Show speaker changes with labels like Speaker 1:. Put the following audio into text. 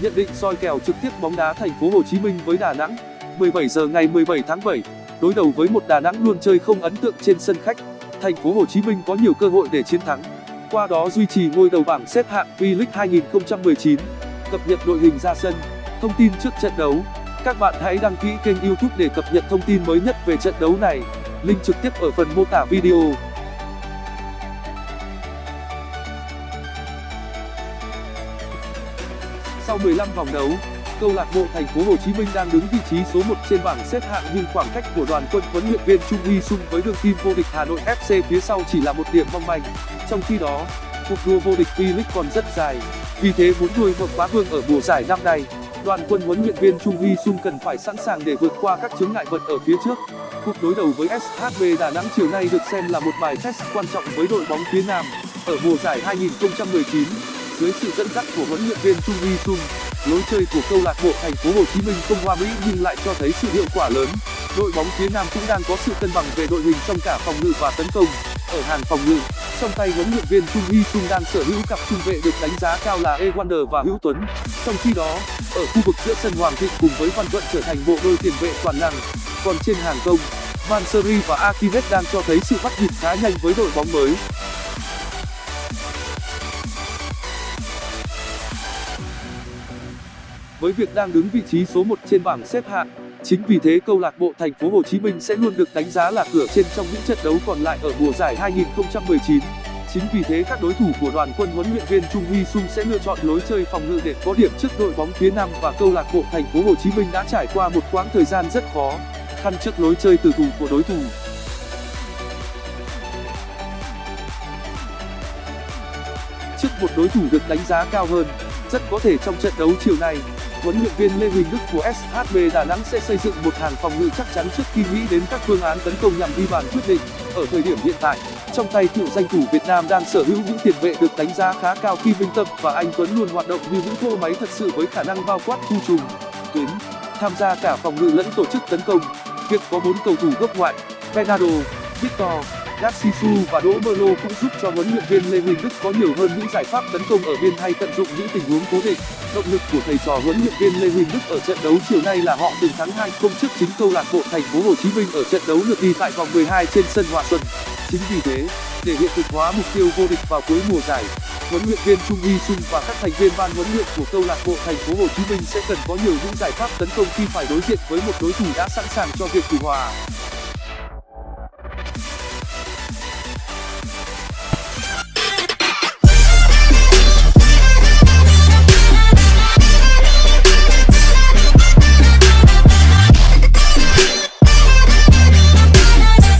Speaker 1: Nhận định soi kèo trực tiếp bóng đá thành phố Hồ Chí Minh với Đà Nẵng. 17 giờ ngày 17 tháng 7, đối đầu với một Đà Nẵng luôn chơi không ấn tượng trên sân khách. Thành phố Hồ Chí Minh có nhiều cơ hội để chiến thắng, qua đó duy trì ngôi đầu bảng xếp hạng V-League 2019. Cập nhật đội hình ra sân, thông tin trước trận đấu. Các bạn hãy đăng ký kênh YouTube để cập nhật thông tin mới nhất về trận đấu này. Link trực tiếp ở phần mô tả video. Sau 15 vòng đấu, câu lạc bộ Thành phố Hồ Chí Minh đang đứng vị trí số 1 trên bảng xếp hạng nhưng khoảng cách của đoàn quân huấn luyện viên Chung Huy Sung với đương kim vô địch Hà Nội FC phía sau chỉ là một điểm mong manh. Trong khi đó, cuộc đua vô địch V-League còn rất dài. Vì thế muốn nuôi bậc bá vương ở mùa giải năm nay, đoàn quân huấn luyện viên Chung Huy Sung cần phải sẵn sàng để vượt qua các chướng ngại vật ở phía trước. Cuộc đối đầu với SHB Đà Nẵng chiều nay được xem là một bài test quan trọng với đội bóng phía Nam ở mùa giải 2019. Dưới sự dẫn dắt của huấn luyện viên Chung Huy Sung, lối chơi của câu lạc bộ Thành phố Hồ Chí Minh không hoa mỹ nhưng lại cho thấy sự hiệu quả lớn. Đội bóng phía Nam cũng đang có sự cân bằng về đội hình trong cả phòng ngự và tấn công. Ở hàng phòng ngự, trong tay huấn luyện viên Chung Hee Sung đang sở hữu cặp trung vệ được đánh giá cao là Ewander và Hữu Tuấn. Trong khi đó, ở khu vực giữa sân Hoàng Thịnh cùng với Văn Vận trở thành bộ đôi tiền vệ toàn năng. Còn trên hàng công, Van Seri và Akivet đang cho thấy sự bắt nhịp khá nhanh với đội bóng mới. Với việc đang đứng vị trí số 1 trên bảng xếp hạng, chính vì thế câu lạc bộ Thành phố Hồ Chí Minh sẽ luôn được đánh giá là cửa trên trong những trận đấu còn lại ở mùa giải 2019. Chính vì thế các đối thủ của đoàn quân huấn luyện viên Chung Hy Sung sẽ lựa chọn lối chơi phòng ngự để có điểm trước đội bóng phía Nam và câu lạc bộ Thành phố Hồ Chí Minh đã trải qua một quãng thời gian rất khó khăn trước lối chơi từ thủ của đối thủ. Trước một đối thủ được đánh giá cao hơn, rất có thể trong trận đấu chiều nay, huấn luyện viên Lê Huỳnh Đức của SHB Đà Nẵng sẽ xây dựng một hàng phòng ngự chắc chắn trước khi nghĩ đến các phương án tấn công nhằm ghi bàn quyết định. Ở thời điểm hiện tại, trong tay cựu danh thủ Việt Nam đang sở hữu những tiền vệ được đánh giá khá cao khi Minh Tâm và Anh Tuấn luôn hoạt động như những cỗ máy thật sự với khả năng bao quát khu trùng, tuyến, tham gia cả phòng ngự lẫn tổ chức tấn công. Việc có bốn cầu thủ gốc ngoại, Bernardo, Victor, Garcisu và Đỗ Mơ Lô cũng giúp cho huấn luyện viên Lê Huỳnh Đức có nhiều hơn những giải pháp tấn công ở biên hay tận dụng những tình huống cố định. Động lực của thầy trò huấn luyện viên Lê Huỳnh Đức ở trận đấu chiều nay là họ từng thắng 2 không trước chính câu lạc bộ Thành phố Hồ Chí Minh ở trận đấu lượt đi tại vòng 12 trên sân Hòa Xuân. Chính vì thế, để hiện thực hóa mục tiêu vô địch vào cuối mùa giải, huấn luyện viên Chung Y Sung và các thành viên ban huấn luyện của câu lạc bộ Thành phố Hồ Chí Minh sẽ cần có nhiều những giải pháp tấn công khi phải đối diện với một đối thủ đã sẵn sàng cho việc thủ hòa.